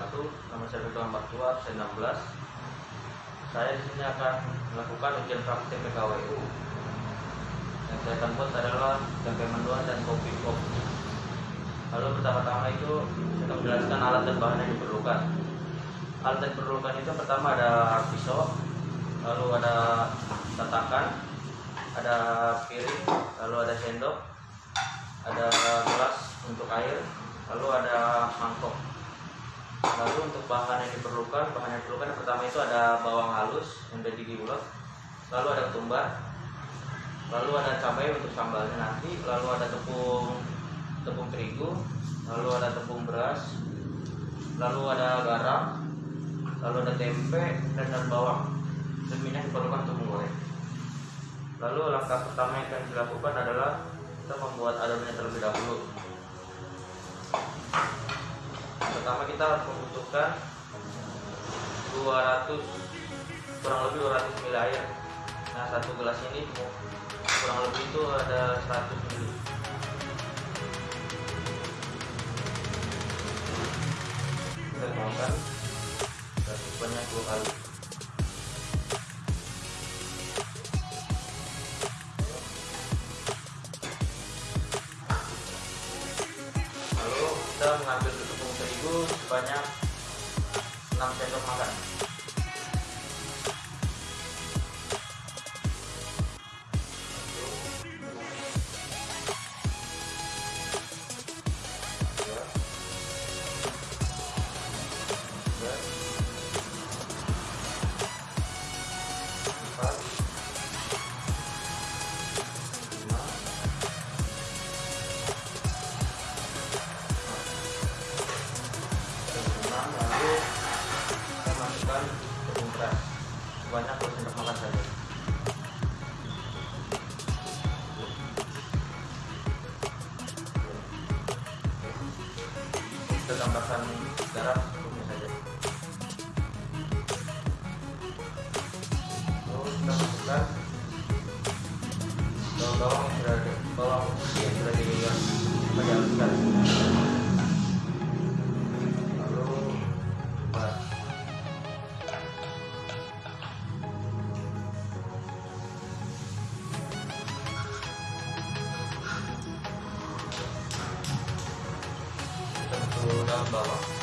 wabarakatuh. Nama saya Ketua Mertua, absen 16. Saya di sini akan melakukan ujian praktik PKWU. Yang saya akan buat adalah tempe mendoan dan kopi pop. Lalu pertama-tama itu saya akan menjelaskan alat dan bahan yang diperlukan. Alat yang diperlukan itu pertama ada pisau, lalu ada tatakan, ada piring, lalu ada sendok, ada gelas untuk air, lalu ada mangkok. Lalu untuk bahan yang diperlukan, bahan yang diperlukan yang pertama itu ada bawang halus yang udah diulek, lalu ada ketumbar, lalu ada cabai untuk sambalnya nanti, lalu ada tepung tepung terigu, lalu ada tepung beras, lalu ada garam, lalu ada tempe dan ada bawang. Dan minyak diperlukan untuk menggoreng. Lalu langkah pertama yang akan dilakukan adalah kita membuat adonannya terlebih dahulu. Pertama kita harus membutuhkan 200 kurang lebih 200 ml air. Nah satu gelas ini kurang lebih itu ada 100 ml. Kita tuangkan sebanyak dua kali. Lalu kita mengambil terigu sebanyak 6 sendok makan. Kita tambahkan anda lá.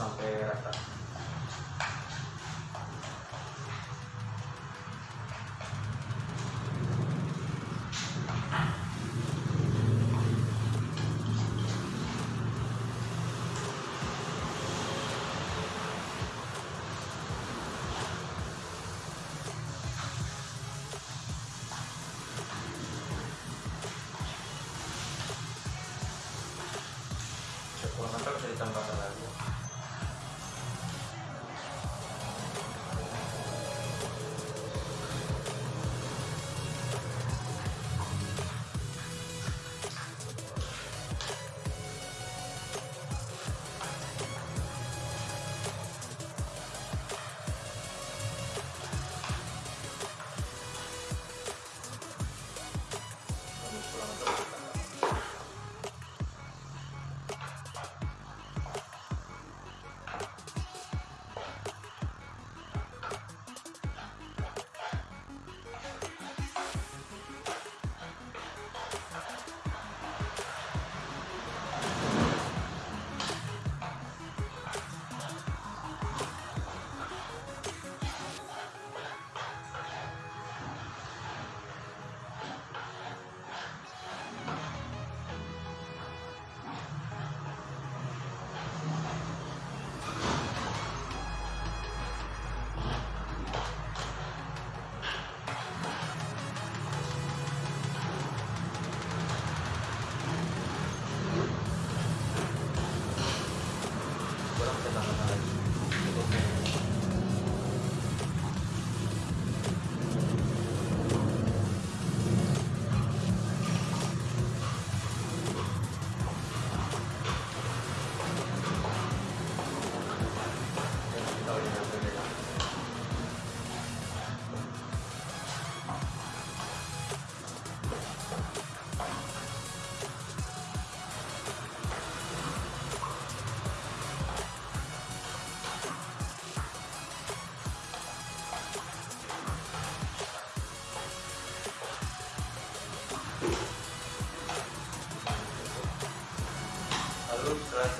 sampai rata. Kurang bisa ditambahkan lagi? ってかな。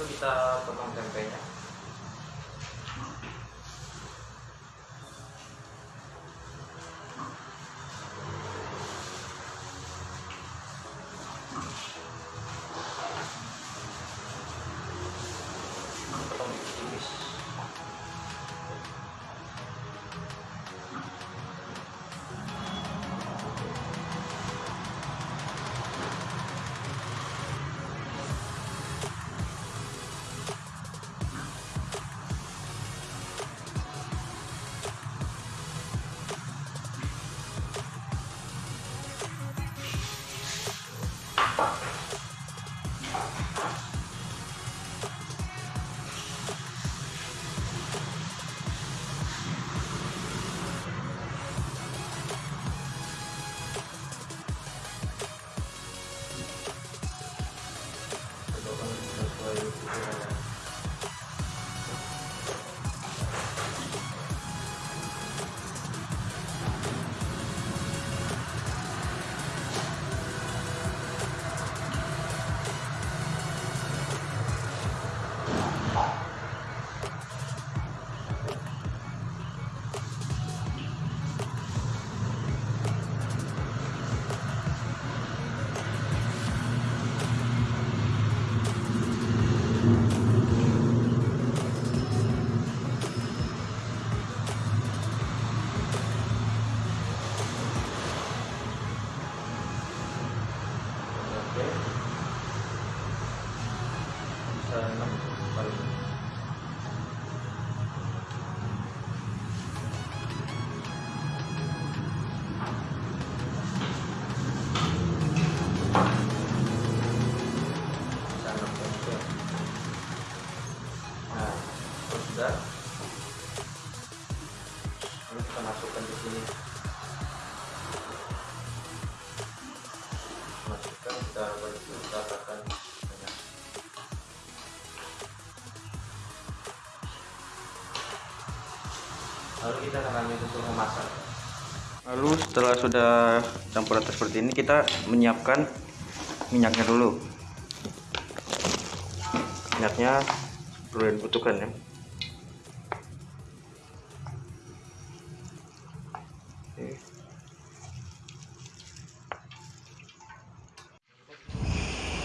Kita potong potong lalu kita akan lanjut untuk memasak Lalu setelah sudah campur rata seperti ini kita menyiapkan minyaknya dulu. Minyaknya perlu dibutuhkan ya.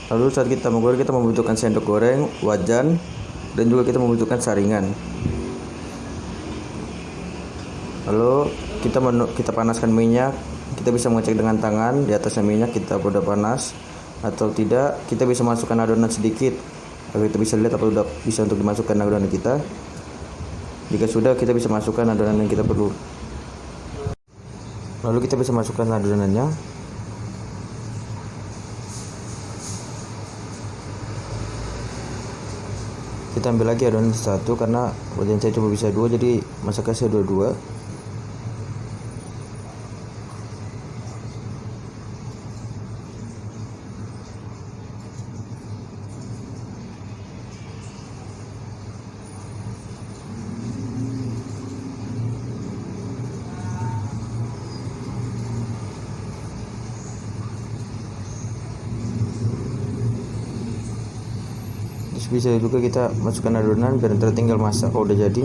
Lalu saat kita menggoreng kita membutuhkan sendok goreng, wajan, dan juga kita membutuhkan saringan. Lalu kita menu, kita panaskan minyak, kita bisa mengecek dengan tangan di atasnya minyak kita udah panas atau tidak. Kita bisa masukkan adonan sedikit agar kita bisa lihat apa sudah bisa untuk dimasukkan adonan kita. Jika sudah kita bisa masukkan adonan yang kita perlu. Lalu kita bisa masukkan adonannya. Kita ambil lagi adonan satu karena wajan saya cuma bisa dua jadi masaknya saya dua-dua. Bisa juga kita masukkan adonan biar ntar tinggal masak kalau udah jadi.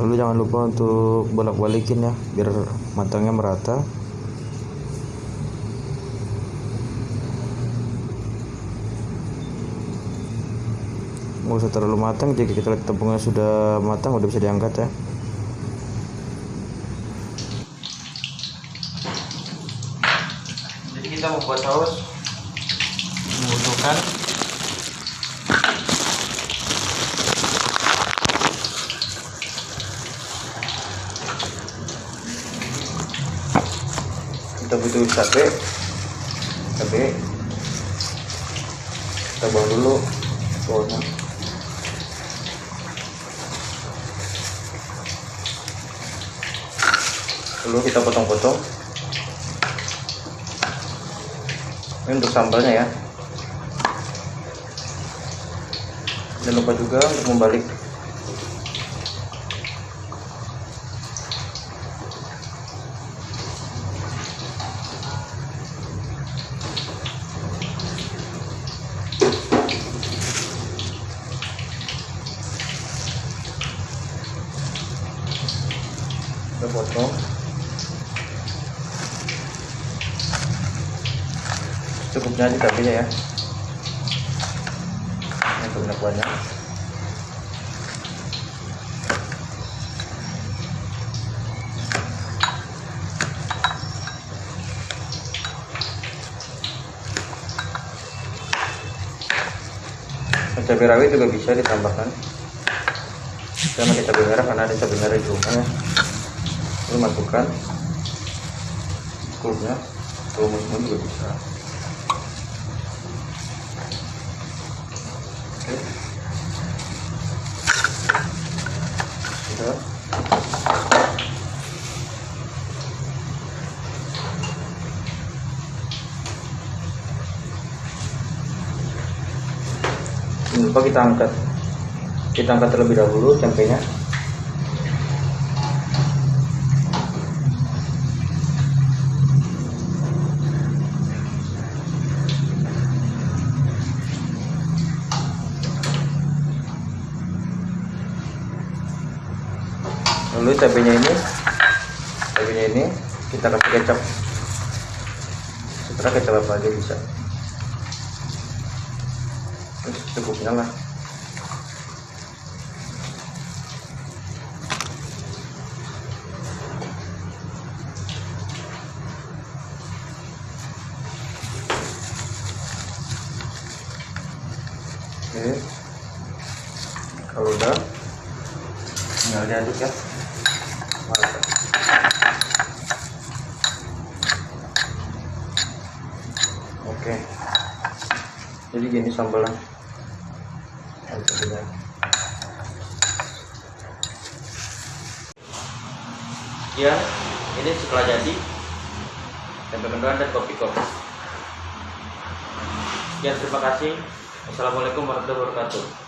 Lalu jangan lupa untuk bolak-balikin ya biar matangnya merata. nggak usah terlalu matang jika kita lihat tepungnya sudah matang udah bisa diangkat ya jadi kita membuat saus. Membutuhkan kita butuh cabai cabai kita buang dulu bawahnya lalu kita potong-potong ini untuk sambalnya ya. Jangan lupa juga untuk membalik cukupnya aja cabenya ya. Ini banyak cabai rawit juga bisa ditambahkan. Saya pakai cabai merah karena ada cabai merah rumah ya lalu masukkan kulitnya. Tumis juga bisa Oke. Sudah. Lupa kita angkat? Kita angkat terlebih dahulu tempenya. Lalu cabenya ini cabenya ini kita kasih kecap. Setelah kecap apa aja bisa lah. Oke. Kalau udah tinggal diaduk ya. Oke. Jadi gini sambalnya Ya, ini setelah jadi tempe mendoan dan kopi kopi. Sekian terima kasih. Wassalamualaikum warahmatullahi wabarakatuh.